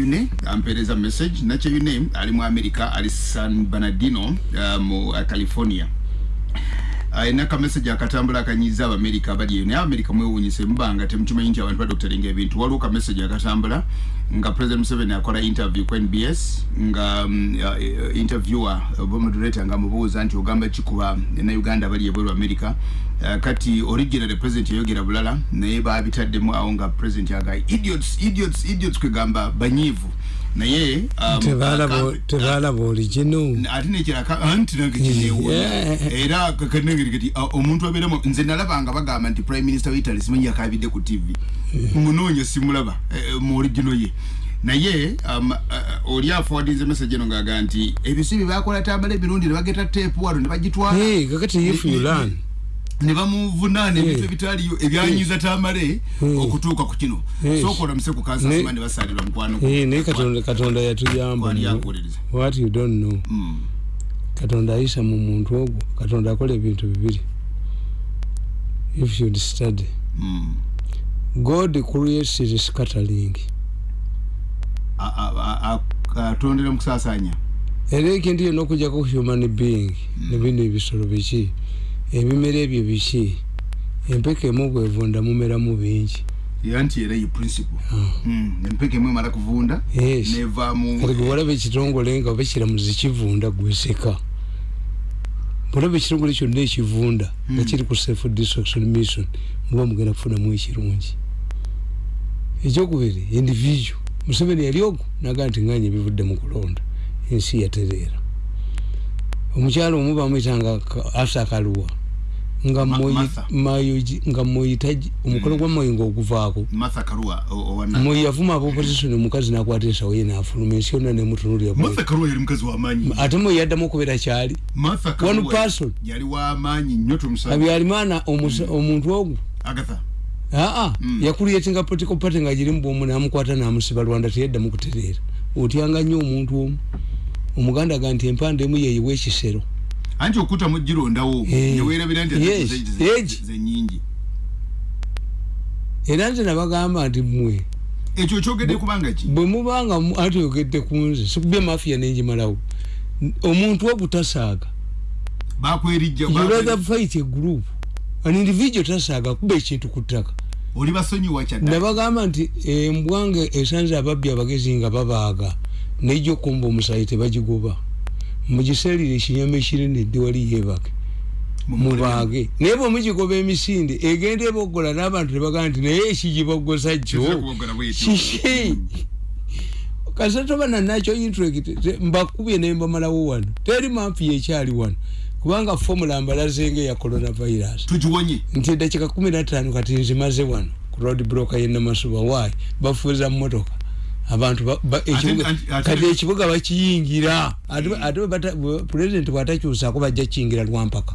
yune ampereza message nacho yune ali mu america ali san bernardino uh, mu uh, california ayina ka message akatambula akanyiza abamerika abali eyo naye abamerika mwewuunyise mubanga temukimanyi nti abantu badokuterenga ebintu. Waliwo ka message akatambula nga president museveni akola interview ku nbs nga um, uh, interviewer oba moderator nga mubuuza nti ogamba kikuba na uganda abali ebweru america. Uh, kati original president yayogera bulala naye babitaddemu awo nga president aga idiots idiots idiots kwegamba banyiivu naye um, tebalaba oligino ate nekiraka anti nange kineewona era kakanengeri kati omuntu abeeramu nze nalabanga bagamba nti prime minister wa italy simanyi yakabidde ku tv munoonya simulaba mu origino ye. Naye um, uh, oli aforwardinze message eno ngaaga nti ebisibi bakola tambala emirundi ne bageta teepu wano ne bagitwala. Kakati if you learn ne bamuvunaana ebintu ebitaliyo ebyanyiza tamale okutuuka ku kino. Sokola muse ku kansasima ne basalirwa mukwano naye katonda yatuyamba. What you don't know? Katonda ayisa mu muntu ogwo. Katonda akola ebintu bibiri. If you'd study. God creates the scattering atondera mukusasanya era ekintu yonna okujjako human being. Nebino ebisolo biki ebimera ebyo biki? Empeka emu bwevunda mumeramu bingi. Yanti era ye principle. Empeka emu emala kuvunda nevaamu kati gwe walaba ekitongole nga oba kiramuzi kivunda gweseka olaba ekitongole kyonna ekivunda nga kiri ku self destruction mission muba mugenda kufunamu ekirungi. Ekyokubiri individual. Museveni yali ogwo nagaa nti nganya ebivudde mu kulonda ensi yatereera omukyalo omu bamwitanga asa kaluwa. Nga nga moyita omukono gwa moyi ngaoguvaako moyi yavuma abaopposition omukazi nakwata ensawo ye nafuluma ensi yonna nemutunulira ate moyi yaddamu okubeera kyali. One person. abyalimaana omuntu ogwo aa yakuliyetinga political party nga giri mubwomu namukwata namusiba rwanda teyaddamu kutereera. Otyanga nnyo omuntu omu omuganda ga nti empande emu yeyiwa ekisero. Anti okuta mugirondawo newerabira nti zenyingi era nze nabagamba nti mmwe ekyo kyogedde kubanga ki? bwe mubanga ati oyogedde ku nze sikubya mafiya nenjimalawo omuntu ogutasaaga bakwerijja rather fight a group an individual tasaaga kuba ekintu ku ttaka. Oli basonyiwa kyadda nabagamba nti embwange esanze ababbi abagezi nga babaaga nejja okumba omusayi tebagigoba mugisalire ekinyama ekinene edde wali yebake mubaage naye bwe mugigoba emisinde egenda ebogola n'abantu tebagamba nti naye ekigibogosa kyo kiki kasatoba nanakyo intrect mbakubye nembamalawo wano. Teri mampi yekyali wano. Kubanga fomula mbalazenga eya coronavirus. Nti edakika kumi natano kati nzimaze wano. Ku road broker yenamasuba wayi bafuuza mumotoka abantu kati ekibuga bakiyingira. Ate pulezidenti bwatakyusako bajja kiyingira lwampaka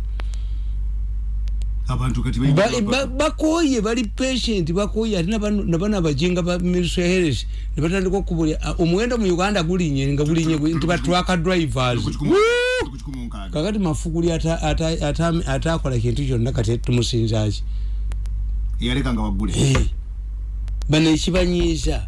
bakoye bali patient bakoye ate nabana abajinga ba ministry health nebatandika okubulya omuwendo mu uganda gulinye nga gulinye nti batwaka drivers. Kakati mafuguli atakola kintu kyonna kati tumusinzaki bano ekibanyiiza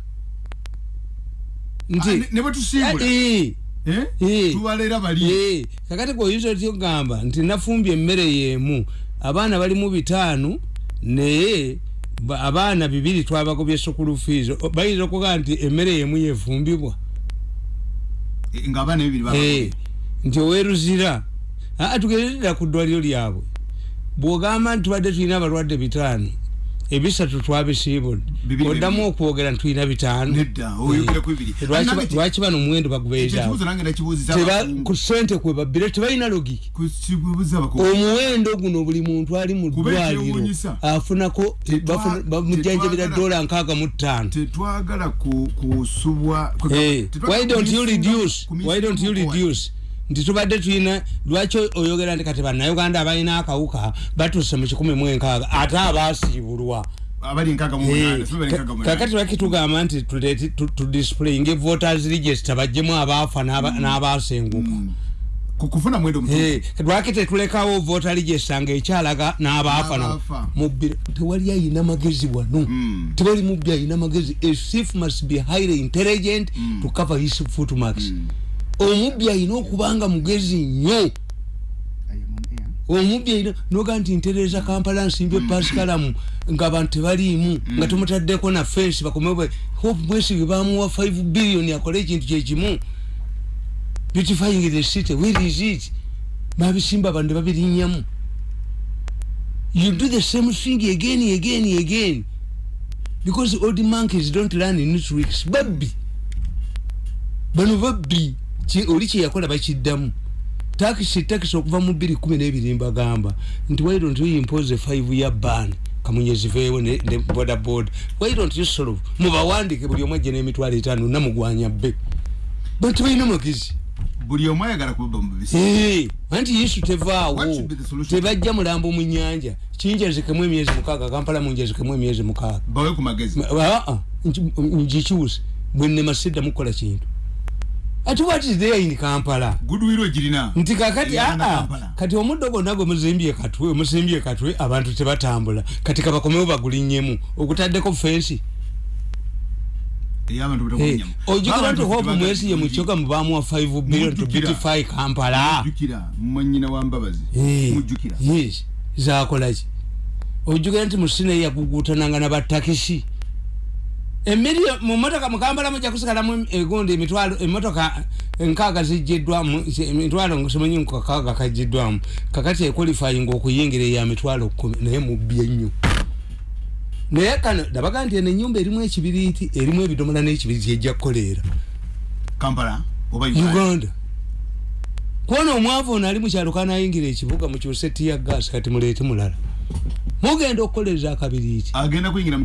kakati kweoyinza oti ogamba nti nafumbye emmere yemu? Abaana bali mu bitaanu naye abaana bibiri twabagobye sukulu fees. Bayinza okugamba nti emmere yemu yefumbibwa? Nti oweruzira tugererera ku ddwaliro lyabwe. Bwogamba nti tubadde tulina abalwadde bitaanu ebisatu twabisiibudde. Oddamu okwogera ntulina bitaano. Bibiri. Lwaki bano omuwendo ekyo bagubeeraawo ekibuuzo nange nakibuuziza Teba- abakungu. ku ssente kwe babbire tebalina logiki omuwendo guno buli muntu ali mu ddwaliro afunako bamujjanjabira dola nkaaga mu ttaano. Eh, why don't you reduce why don't you reduce nti tubadde tulina lwaki oyogera nti kati bannayuganda abalina akawuka batuuse mu kikumi mu enkaaga ate abaasiibulwa? Eh, kakati lwaki tugamba nti tuleete tu- tudisplayinge voters register bajjemu abaafa n'aba- n'abaasenguka. Ku- kufuna mwendo. Eh, lwaki tetulekawo voter register ngaekyalaga n'abaafa na- N'abaafa. mubbira tewali ayina magezi wano. Mm. tewali mubbi ayina magezi. A thief must be highly intelligent to cover his footmarks omubbi ayina okubanga mugezi nnyo. Omubbi ayina noga nti ntereza kampala nsimbye pasikalamu ngaabantu tebaliimu nga tumutaddeko na fensi bakomebwe hope mwesige bamuwa 5 billion akole ekintu kyekimu beautifying the city where is it? Babisimba bantu babirinyamu you do the same thing again again again. Because old monkeys don't learn new tricks babbi. Bano babbi oli kyeyakola bakiddamu. Takisi takisi okuva mu bbiri kumi n'ebiri mbagamba nti why don't you impose a five year ban? Kamunyeziveewo ne boda boda why don't you solve mubawandike buli omu ajje n'emitwalo etaano namugwanya bbe. Bantu balina magezi buli omu ayagala kubba mu bibisi. Eh, anti yesu tevaawo. Tebajja mulambo mu nyanja kinjazikemu emyezi mukaaga kampala munjazikemu emyezi mukaaga. Bawe ku magezi. Aa ngikyuse bwe nnema sidda mukola kintu ati what is there in kampala? Gudwiro girina. Nti kakati aa kati omuddo gwonna gwe muzimbye katwe omusimbye katwe abantu tebatambula. Kati kabakomewo bagulinnyemu ogutaddeko fensi. Ey'abantu Eh, batakulinyamu ojjukira nti hope mwesiye mu kyoga mubamuwa 5 billion to beautify kampala. Mujjukira. Mwanyina wa mbabazi. Eh, mujjukira. Yes. Zakolaki ojjukira nti musine yagugutananga nabatakisi emilio mumotoka mukambala mujja kusigalamu egundi emitwalo emotoka enkaaga zijjiddwamu emitwalo simanyi nkakaaga kajjiddwamu. Kakati equalifying okuyingira eya mitwalo kumi naye mubbye nnyo naye kano dabaga nti eno enyumba erimu ekibiriiti erimu ebidomola n'ekibiriiti ejja kukoleera. Kampala oba uganda? Kwona omwavu ono ali mukyalo kanayingira ekibuga mukyuse tiya gas kati muleete mulala mugenda okukoleza akabiriiti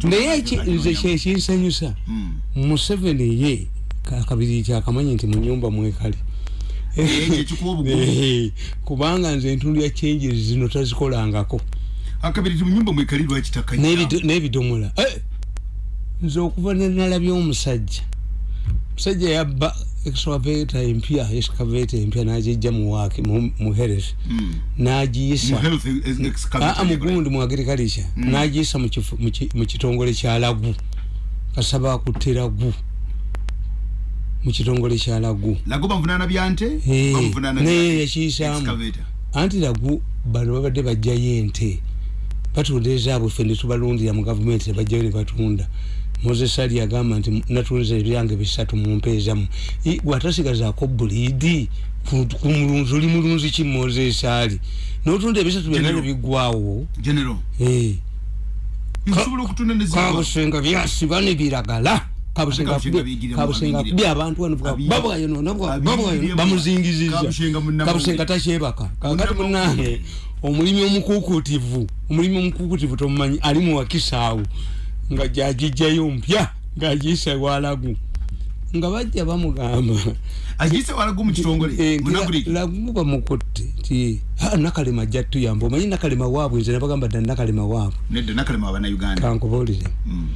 naye nze kyekinsanyusa Mm. museveni ye ka- akabiriiti akamanyi nti mu nyumba mwekali kubanga nze entundu ya changes zino tazikolangako. Akabiri mu nyumba mwekali lwakitaka N'ebido- n'ebidomola. Eh, nze okuva nenalabya omusajja. Musajja yabba excavator empya excavator empya nagijja muwaake muheresi nagiyisa aa mugundi mu agriculture. Nagiyisa mu kifu- mu ki- mu kitongole kya lagu. Kasaba akutte lagu. Mu kitongole kya lagu. Bamuvunana byante Eh, bamuvunana naye yakiyisaamu excavator. Anti lagu bano babadde bajjayo ente. Batunda ezaabwe ffe netubalundira mu gavumenti tebajjayo ne batunda moses ali agamba nti natunze ebyange bisatu mu mpeezamu bwatasigazaako buliidi ku mulunzi oli mulunzi ki moses ali? Notunda ebisatu byonna nebiggwawo kabusenga byasiba nebiragala kabusenga akubye abantu bamuzingiziza takyebaka. Kakati munange omulimi omukukutivu omulimi omukukutivu tomumanyi ali muwakisaawo nga gyagijjayo mpya ngagiyisa walagu nga bajja bamugamba. Agise walago mu kitongole? Eh, lagu bamukutte ti "Ah, nakalema ajja tuyamba omanyi nakalema waabwe nze nabagamba ddala nakalema waabwe. Nedda nakalema abannayuganda kankubuulire. Mm.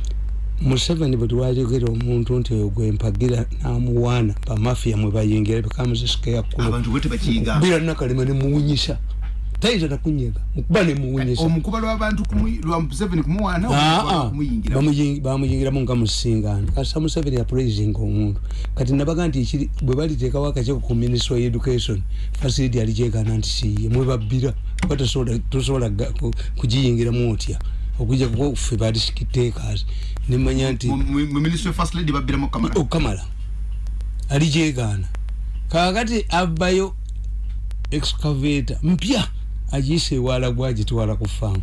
museveni bwe twayogera omuntu nti oyo gwempagira namuwaana bamafiya mwe bayingira bekamuzisikeya kkulo abantu bwe tebakiyiga. bira nakalema nemuwunyisa tayinza nakunyega mukuba nemuwunyisa omukuba lw'abantu lwa museveni kumuwaana Ah, ah. bamuyingiramu nga musingano kasita museveni yapraisinga omuntu. Kati nabaga nti ekiri bwe baliteekawo akakiiko ku ministry of education fasility alikyekana nti siye mwebabbira kuba tosobola kugiyingiramu otya? Okujja kuba ffe badistrictakers nemanya nti Mu- mu mu ministry of first lady babbiramu kamala. Okamala alijegaana kakati abbayo excavator mpya agiyisa ewala gwagitwala ku faamu.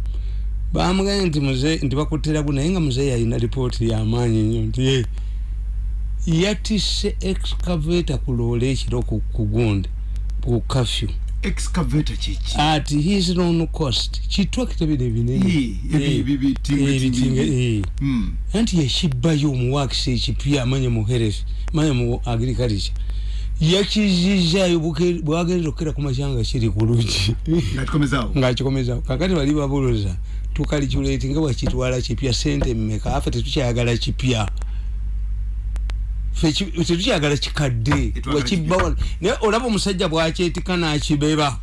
Bamugambye nti muze nti bakuteraku naye nga muzeeyi alina lipooti yamaanyi nnyo nti "Eh, yatisse excavator ku loole ekiro ku kugunde ku kafyu. Excavator kiki at his own cost. Kitwakita bino ebinene Eh, eh, bitinga, tinga- eh. Mm. anti yakibbayo omuwakisi ekipya amanye mu health manye mu agriculture yakizizaayo buke- bwagenza okukera ku makyanga kiri ku lugi nga ngaakikomezao kakati bali babuloza tukaliculate nga bwakitwala kipya sente mmeka? Afe tetukyayagala kipya? Tetukyayagala kikadde? Wakibbawa naye olaba omusajja bwakyetika nakibeba.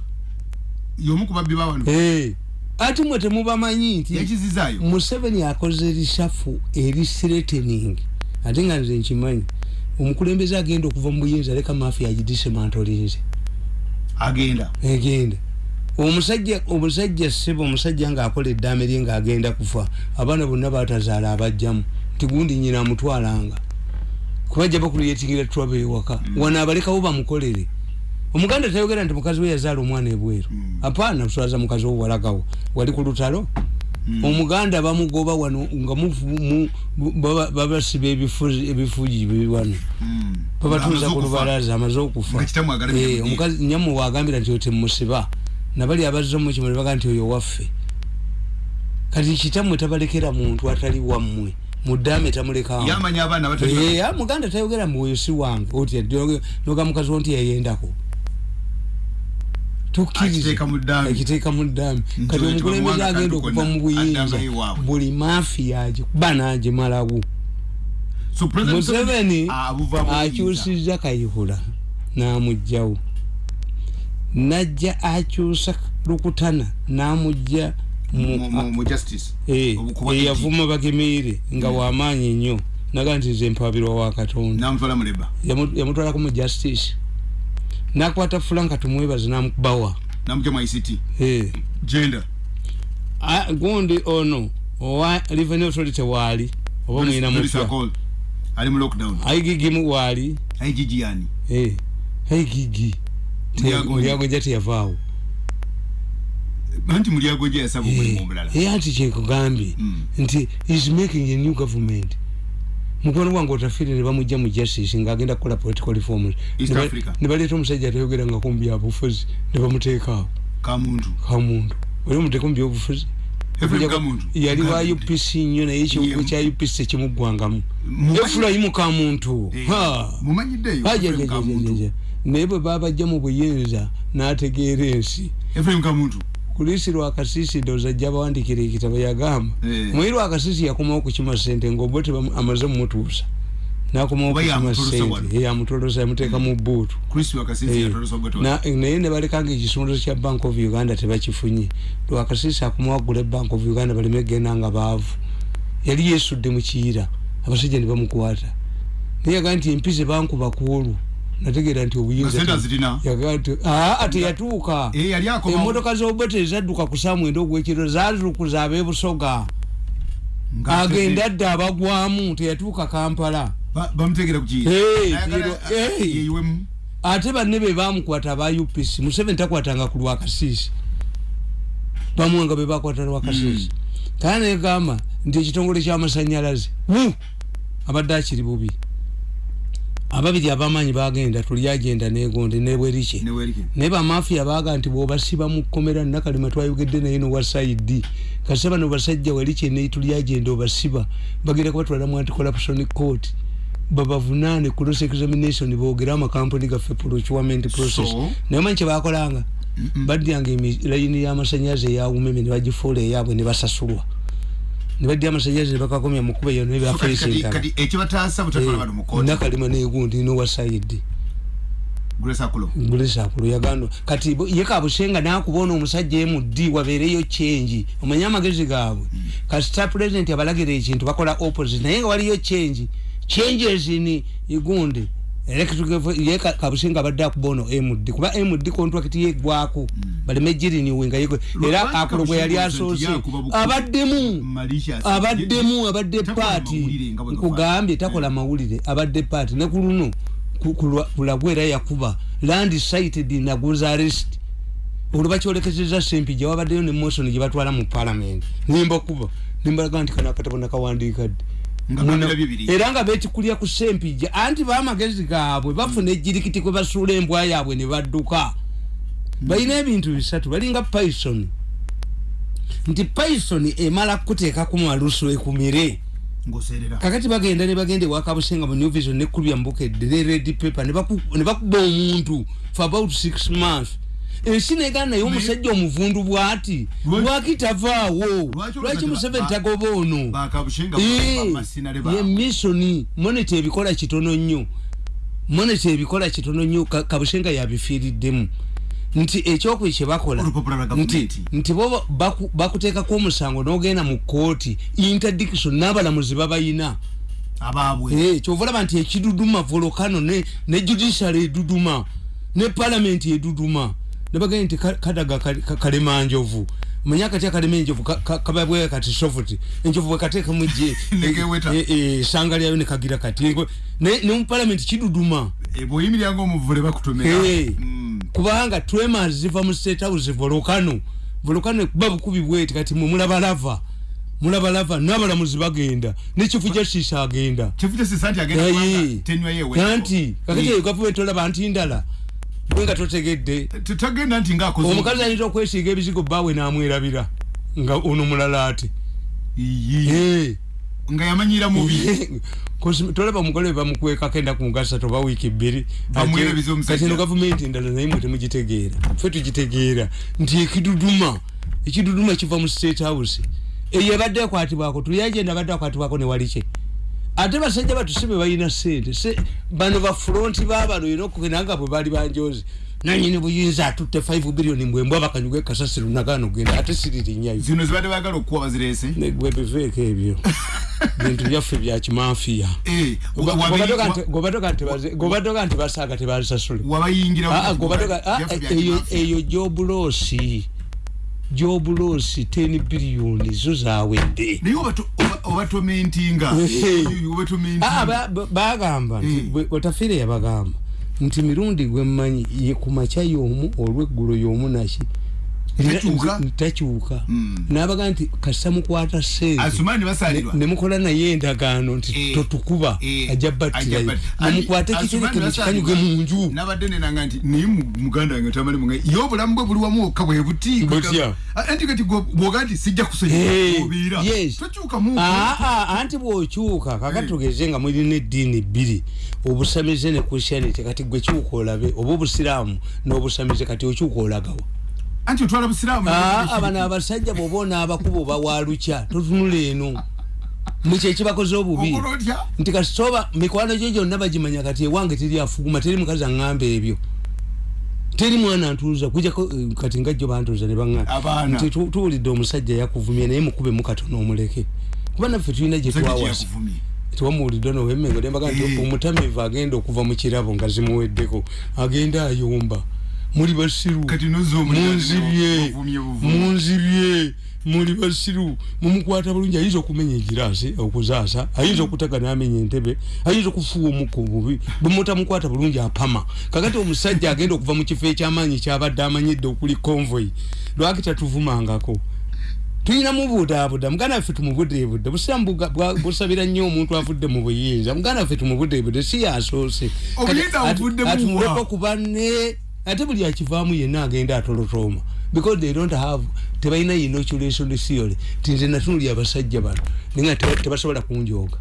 Ate mwe temubamanyi nti museveni akoze risafu eri threatening. Ate nga nze nkimanyi omukulembeze agenda okuva mu buyinza leka mafiya agidisemantolinze agenda. Egenda. Omusajja omusajja sebo omusajja ngaakola eddaame lye ngaagenda kufa abaana bonna batazaala abajjamu. Nti gundi nyina amutwalanga. Kubajja bakuliyetingira twaba ewaka. Wano abalekawo bamukolere. Omuganda tayogera nti mukazi we yazaala omwana ebweru. Mm. apaana tuswaza mukazi wo walagawo wali ku lutalo? Mm. Omuganda bamugoba wano nga babasiba ebifugi biri wano. Mm. babatuuza ku okufa. lubalaza amaze okufa. Eh, omukazi nyamu wagambira nti otemusiba nabali abazza mu kimuli baga nti oyo waffe. Kati kitammwe tabalekera muntu atali wammwe abaana batali Eh, muganda tayogera mbu oyo si wange oti noga mukazi wo nti yayendako Akiteeka mu Nti kati omukulembeze agenda okuva mu buyinza buli mafiya agikuba n'agimalawo museveni akyusiza kayihura n'amugjawo najja akyusa lukutana n'amugja eyavuma bagemeire nga wamaanyi nnyo. Naga nti nze mpabirwa wa katonda. Yamutwalako mu justice nakwata fulanka tumwebaze namukubawa namutya mu ict gender. Ah, gundi ono owa revenue authority waali oba mwina mutya ali mu lockdown. Aigigimu waali igg yani. Eh, aigigi Mulyagonja. mulyagonja teyavaawo anti mulyagonja yasaba omulimu omulala. Anti kyekugambye. Mm. nti is making a new government mukwano gwange otafiire ne bamugja mu justice ngaagenda kukola political reforms. East Ne ba- Africa. ne baleeta omusajja atayogeranga ku byabufuzi ne bamuteekaawo kamuntu. Oli omuteeka mu byobufuzi yali wa upc nnyo naye ekiwugo kya upc tekimuggwangamu efulayimu kamuntu. Eh, aja, Kamuntu. aja. naye bwe babajja mu buyinza n'ategeera ensi kulisi lwakasisi ndoza ajja bawandikira ekitabo yagamba Eh. mwiri lwakasisi yakomawo kukima sente ngaoba amaze mumutuusa. Nakomawo kukima sente yamutolosa yamuteeka mu buutu Eh, naye ne balekanga ekisumuluzo kya bank of uganda tebakifunye. Lwakasisi akumawagula ebank of uganda baleme genda nga baavu. Yali yesudde mu kiyira abasajja ne bamukwata. Naye yagaa nti empize bankuba kuolu nategeera nti obuyinza teyatuuka Eh, emotoka z'obote ezadduka ku saa mwenda ogwekiro zazukuza ab'ebusoga agenda dda abagwamu teyatuuka kampala. Ba- yeyiwemu ate banne be bamukwata aba upc museveni takwatanga ku lwakasiisi. Bamuwanga be bakwata lwakasiisi. Kale negamba nti ekitongole kyamasanyalaze abadde akiri bubi ababiri abamaanyi bagenda tuli agenda negonde nebwerike. Naye bamafiya baga nti bwobasiba mu kkomera nakalima twayogedde naye nowasaidi kasita bano basajja wali kyenei tuli agenda obasiba bagenda kubatwala mu anticorruption court. Babavunaane cross examination boogere amakampuni gaffe procurement process. So? naye manyi kyebakolanga badyanga layini y'amasanyalaze eyawumeme ne bagifuula eyaabwe ne basasulwa ne badya amasanyalaze bakakomya mu kuba eyo So kati- kati- nebafeesentala kati ekibataasa butatwala bano mu kooti nakalima negundi nowasaidi grace akulo gulisakulo yagano kati ye kabusenga nakubona omusajja emuddi wabeereyo kyenji omanye amagezi gaabwe. Kasita president abalagira ekintu bakola opposite. Naye nga waliyo kyenji changes ni igunde electric ye Ka- kabusenga abadde akubono md kuba md contract yegwako baleme giriniwenga yegwe era akulo bwe yali asoose abaddemu abaddemu abadde paati nga nkugambye takola mawulire abadde paati ne ku luno ku- ku lwa- kulagwe era yakuba land sited naguza arrest. Olwo bakyolekezeza sempija wabaddeyo ne motion gye batwala mu parliament. Nimba kuba nimbalaga nti kano akatabo nakawandiika Nga era nga betikulya ku sempija anti bamagezi gaabwe bafuna ejjirikiti kwe basuula embwa yaabwe ne badduka. Balina ebintu bisatu balinga python. Nti python emala kuteeka ku malusu ekumire. Kakati bagenda ne bagenda ewakabusenga mu new vision nekulya mbukedde ne red paper ne bakuba omuntu for about six months ensi negana naye omusajja omuvundu bwati? Lwaki- tavaawo? Lwaki museveni ba- tagoba ono? Eh, ye misoni moneta ebikola kitono nnyo. Moneta ebikola kitono nnyo Ka- kabushenga yabifiiriddemu. Nti ekyokwe kyebakola nti, bo baku- bakuteekako omusango n'ogenda mu kooti interdiction n'abalamuzi babayina Eh, kyova olaba nti ekiduduma volokano ne, judiciary eduduma ne parliament eduduma nebagenda nti ka- kadaga kali- ka- kalema njovu. Manya kati akalema enjovu ka- ka- kababwe kati sofuti enjovu bwekateekamu ejje Negeweta. eh, esanga lyayo nekagira kati. Ngo- ne mu parliament kiduduma. Bwoyimiryanga omuvule bakutomera Eh, Mm. kubanga twema ziva mu state house volokano volokano ekuba bukubi bweti kati mwe mulaba lava mulaba lava n'abalamuzi bagenda ne chifu justice agenda. Chifu justice anti agenda Aye. kubanga tenwa yewe. Nanti kakati eyo gavumenti olaba nti ndala. gwe nga totegedde. Tutagenda nti ngaakoze omukazi ayinza okwesiiga ebizigo baawe n'amwerabira nga ono mulala ate. Eh. nga yamanyira mubi. Tolaba omugole bamukweka kenda ku ngasa toba wiiki bbiri. Kati eno gavumenti endala naye mwe temugitegeera. Ffe tugitegeera. Nti ekiduduma ekiduduma kiva mu state house. Eyo ebadde ekwatibwako tuyagenda abadde akwatibwako ne wali kye ate basajja batusibe balina sente Se- bano bafulonti babano era okugenda nga bwe baali banjozi nanyini buyinza atutte 5 billioni mbwembwa bakanyuga ekasasiro nagano genda ate siririnyayo zino zibadde bagala okukuwa bazirese gwe biveeko ebyo. Bintu byaffe bya kimanfiya. Eh, gobatoka nti basaaga wabayingira Ah, ah, ah, eyo kimaafia. Jobulosi 10 biliyoni zo zawedde naye obato- oba- obatomentinga obatomentinga. Ah, bagamba nti Mm. bwe- otafiire yabagamba nti mirundi gwemmanyi ye ku makya y'omu olweggulo y'omu naki Takyuka? Nabaga nti kasita mukwata sente asumani basalirwa nemukola naye endagaano nti Eh, totukuba eh, ajja battirayo bat- nemukwate kitereke mukikanyuge mu nju nabadde nenanga nti naye mu- muganda wange tamali munga ye obulamu bwe buli wamu okka bwe buti. Ah, anti kati bwoga nti sijja Eh, kusonyiwa obeera yes. tokyukamu Aa, aa, anti bwokyuka kakati tugeze nga mulina eddiini bbiri obusamize ne christianity kati gwe kyuka olabe oba obusiraamu n'obusamize kati okyuka olagawa anti otwala busiraamu Aa, bano abasajja bwoba onaabakuba oba walukya totunula eno. Mukyekibakoze obubi. Okola otya nti kasitoba mikwano gyo gyonna bagimanya kati ewange teri afuguma teri mukazi aŋŋamba ebyo. Teri mwana ntuuza kujako eh, kati nga jjo bantuuza ne baŋŋamba nti tu- tuwulidde omusajja yakuvumye naye mukube mukatono omuleke. Kuba naffe tulina gye twawasa tewamuwulidde nowemmengo nembaga nti Eh. omutamivu agenda okuva mu kirabo nga zimuweddeko agenda ayomba muli basiru. Munzibye munzibye muli basiru. Mumukwata bulungi. Ayinza okumenya egiraasi okuzaasa. Ayinza okutega n'amenya entebe. Ayinza okufuwa omukka obubi bwemutamukwata bulungi apama. Kakati omusajja agenda okuva mu kifo ekyamaanyi kyabadde amanyidde okuli convoy lwaki tatuvumangako? Tulina mubudaabuda muganda waffe tumubudeebude busiramu busabira nnyo omuntu avudde mu buyinza. Muganda waffe tumubudeebude si yasoose. Obuyinza buvuddemu wa? ku banne ate buli akivaamu yenna agenda atolotooma. Because they don't have tebalina inoculation theory ti nze natunuli abasajja bano naye nga teba- tebasobola kunjooga.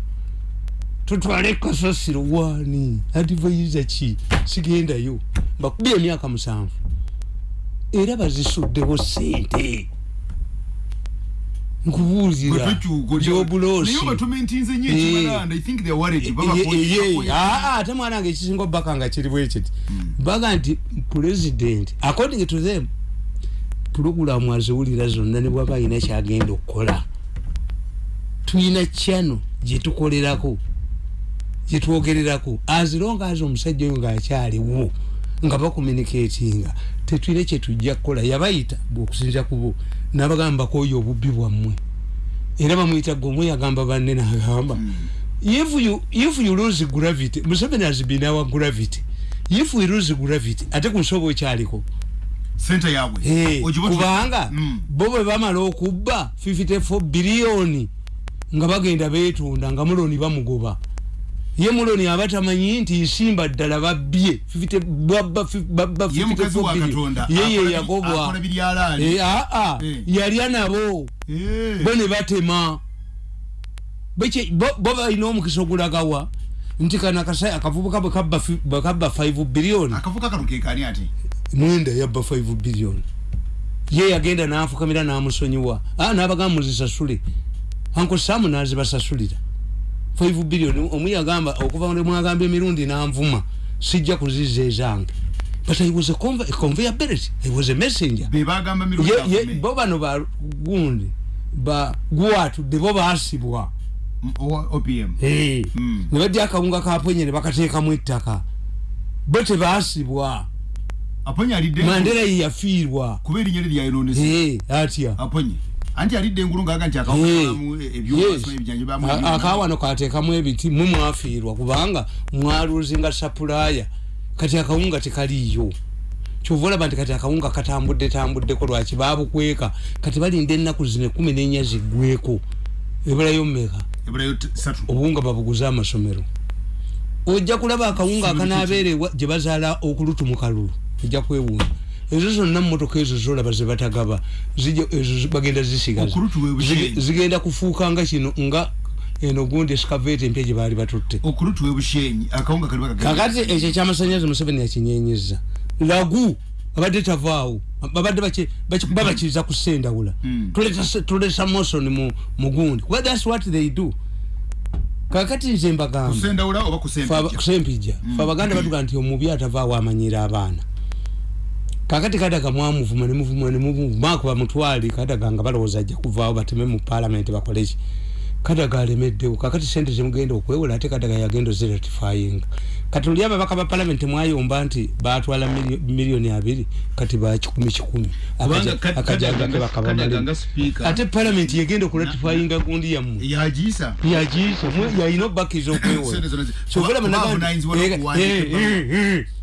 Tutwale kasasiro waani adivaiza ki? Sigendayo. Mbakubye emyaka musanvu. Era bazisuddewo sente nnyo Eh. ko- ye- ko- aa ate mwana wange ekisinga obaka nga kiri bwekiti baga nti president according to them pulogulamu aziwulira zonna ne bwaba alina kyagenda okukola. Tulina kyano gyetukolerako gyetwogererako azironga azi omusajja oyo ngaakyaliwo nga bakomunikatinga tetwine kyetujja kukola. Yabayita bweokusinza kubo nabagamba koyo obubbi bwammwe. Era bamuyita gwe omwe yagamba banne nagamba if you, if you lose gravity museveni has been our gravity if we lose gravity ate ku nsoba okyaliko sente yabwe tu- kubanga Mm. bo bwe bamala okubba 54 biliyoni nga bagenda betunda nga muloni bamugoba ye muloni aba tamanyi nti nsimba ddala babbye 50 babba fi- babba ye mukazi 54 wa billion. katonda ye ye akola bi- yagobwa aa Eh. yalya nabo Eh. bo ne batema. Bo- balina omukisa ogulagawa. Nti kana akavubuka bwe kabba fi- bwe kabba 5 biliyoni mwenda yabba 5 billion. Ye yagenda nafukamira namusonyiwa. Ah, nabagamba muzisasule. Anko samu nazibasasulira 5 billion. Omu yagamba okuva ne mwagamba emirundi nanvuma sijja kuziza ezange. But i was a, conve a conveyor belt. I was a messenger. Bebagamba mirundi Ye- ye- bo bano ba gundi ba gwatudde bo basibwa M- o- opm Eh, Mm. ne bajja akawunga kaponye ne bakateekamu ettaka. Bo engulu. mandera ye yafiirwa. Kuba erinnya lye lyayononesa Eh, atya? Aponye anti alidde engulu ngaaga nti Eh, akawulamu yes. ebyobasoma ebijjanjo bamu A- akawano kateekamu ebiti mwe mwafiirwa kubanga mwaluzinga sapulaya kati akawunga tekaliiyo. Kyova olaba nti kati akawunga katambudde tambuddeko lwaki babukweka kati balinda ennaku zino ekumi nenya ziggweko ebulayo mmeka? Ebulayo t- satu. Obuwunga babuguze amasomero. Ojja kulaba akawunga akanabeerewa gye bazaala okulutu mu kalulu. Ojja kwewuunya ezo zonna mumotoka ezo zolaba zebatagaba ezo bagenda zisigaza zigenda kufuuka nga kino nga eno gundi esikaveeti empya gye baali batutte kakati ekyo ekyamasanyalaze museveni yakinyenyeza lagu abadde tavaawo babadde baki- baki- babakiriza kusendawula tulesa mosoni mu mugundi. Kuba thats what they do. Kakati nze mbagamba kusempija kusempija fe abaganda batuga nti omubi atavaawo amanyira abaana kakati kadaga mwamuvuma nemuvuma nemuvuma ako bamutwali kadaga nga balowooza ajja kuvaawo bateme mu palamenti bakoleki kadaga alemeddewo kakati sente zemugenda okwewola ate kadaga yagenda oziratifyinga kati oli ababaka ba palamenti mwayomba nti batwala miliyoni abiri kati ba kikumi kikumi. Akajagake Kadaga nga bakabamalemu speaker. Ate palamenti yegenda okuratifyinga gundi yammwe. Yagiisa. Yalina obubakiza okwewola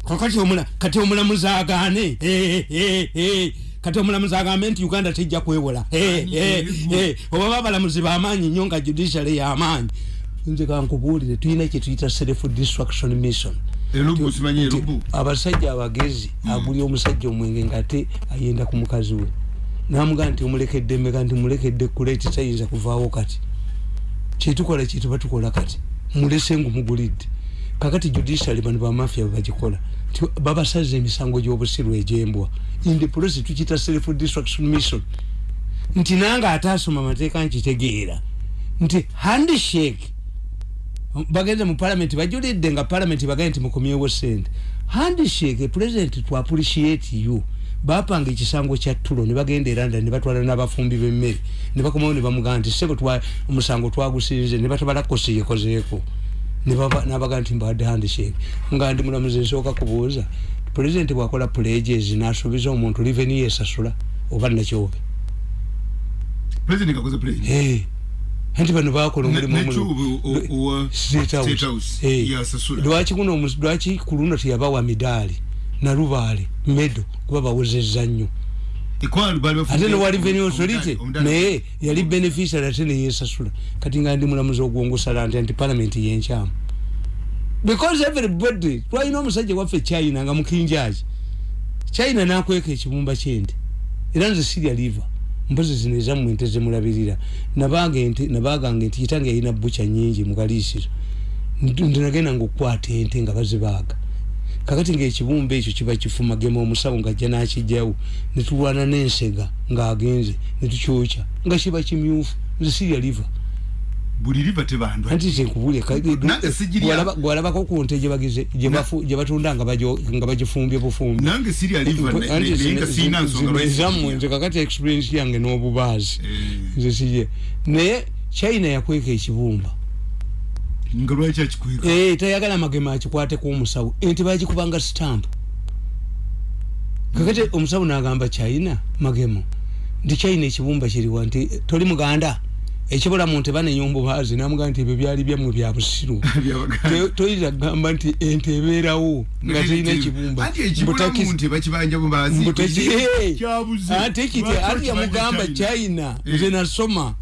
kakati omula kati omulamuzi agaane Eh, eh, eh. Kati omulamuzi agambe nti uganda tejja kwewola oba babalamuzi bamaanyi nnyo nga judiciary yamaanyi nze kankubuulire tulina kyetuyita self destruction mission. Abasajja abagezi agulya omusajja omwenge ngaate ayenda ku mukazi we. Namugaa nti omulekedde mmeka nti mulekedde kule kitayinza kuvaawo kati. Kyetukola kyetuba tukola kati. Mulese ngumugulidde kakati judiciary bano bamafia bebagikola babasaza emisango gy'obusiru egyembwa. In the process tukita self destruction mission. Nti nange ataasoma amateeka nkitegeera. Nti handshake. Bagenze mu palamenti bajulidde nga palamenti bagambye nti mukomyewo sente handshake president to appreciate you. Bapanga ekisango kya tulo ne bagenda eranda ne batwala n'abafumbi b'emmere. Ne bakomawo ne bamugamba nti sebo omusango twagusinze ne batabala n'abagamba nti mbadde handshake nga ndi mulamuzi nsooka kubuuza president bwakola pledges n'asuubiza omuntu liveni yesasula oba nakyobe anti bano bakola omulimu Ne- omulungi. nekyubu o- owa State House. State House. Eh. yasasula lwaki guno lwaki ku luno teyabawa midaali nalubaale medo kuba bawozezza nnyo ate newali revenue Omudali- authority naye yali beneficiary ate neyesasula kati nga ndi mulamuzi ogwongusala nti anti parliament yenkyamu because everybody twalina omusajja waffe china nga mukinjaaki china nakweka ekibumba kyente. Era nze sirya liva mpozi zino ezammwe ente zemulabirira. Nabaga ente nabagange nti kitange yalina bucha nyingi mukaliisiro ndinagenda nga okukwata ente nga bazibaaga kakati ngaekibumba ekyo kiba kifumagema omusawo ngajja nakijjawo netulwana n'ensega ng'agenze netukyokya nga kiba kimyufu nze sirya liva buli liva tebandwa. Anti sijirya. gwalabako ku nte gye batunda nga bagifumbye bufumbi nange sirya liva naye zino- nga siina nsonga zino lwaki ezammwe sijirya. nze kakati experience yange n'obubaazi. Eh, nze sije naye china yakweka ekibumba nga lwaki akikweka Eh, tayagala magema akikwateko omusawo ente bagikubanga stamp kakati omusawo nagamba china magemo nti china ekibumba kiriwa nti toli muganda? Ekibulamu nti banenya omubaazi namugaa nti ebyo byali byammwe bya busiru. Toyinza kugamba nti ente ebeerawo nga terina ekibumba. Anti ekibulamu Mbutaki- nti bakibanja bubazi mbutaki- Eh, kyabuze ate kiti Lwaki ati yamugamba china? Eh. nze nasoma